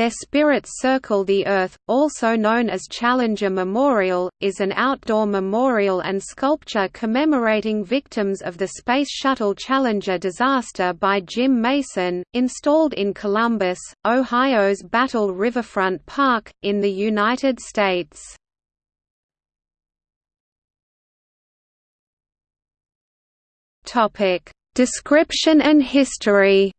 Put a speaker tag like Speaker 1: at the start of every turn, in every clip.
Speaker 1: Their Spirits Circle the Earth, also known as Challenger Memorial, is an outdoor memorial and sculpture commemorating victims of the Space Shuttle Challenger disaster by Jim Mason, installed in Columbus, Ohio's Battelle Riverfront Park, in the United States. Description and history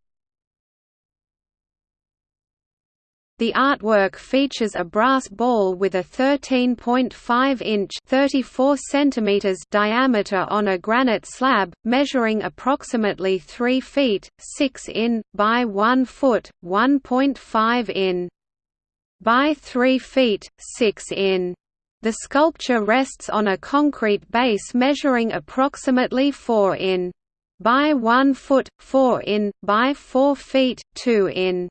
Speaker 1: The artwork features a brass ball with a 13.5-inch (34 centimeters) diameter on a granite slab, measuring approximately 3 feet 6 in by 1 foot 1.5 in by 3 feet 6 in. The sculpture rests on a concrete base measuring approximately 4 in by 1 foot 4 in by 4 feet 2 in.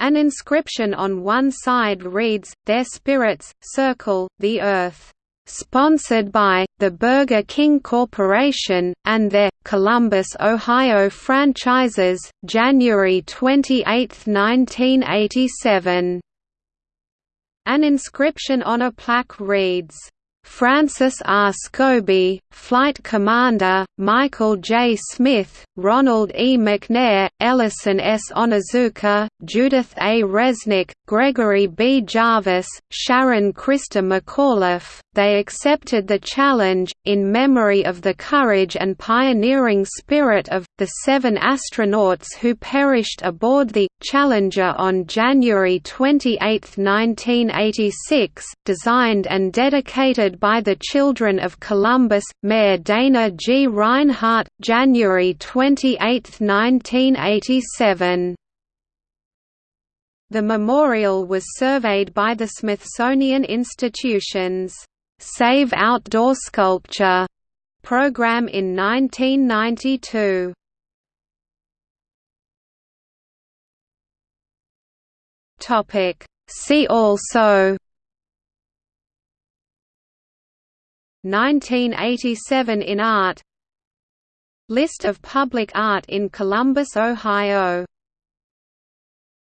Speaker 1: An inscription on one side reads, Their spirits, circle, the earth. Sponsored by, the Burger King Corporation, and their, Columbus, Ohio franchises, January 28, 1987. An inscription on a plaque reads, Francis R. Scobee, Flight Commander, Michael J. Smith, Ronald E. McNair, Ellison S. Onizuka, Judith A. Resnik, Gregory B. Jarvis, Sharon Christa McAuliffe, they accepted the challenge, in memory of the courage and pioneering spirit of, the seven astronauts who perished aboard the Challenger on January 28, 1986, designed and dedicated by the Children of Columbus, Mayor Dana G. Rinehart, January 28, 1987. The memorial was surveyed by the Smithsonian Institution's Save Outdoor Sculpture program in 1992. Topic See also 1987 in art. List of public art in Columbus, Ohio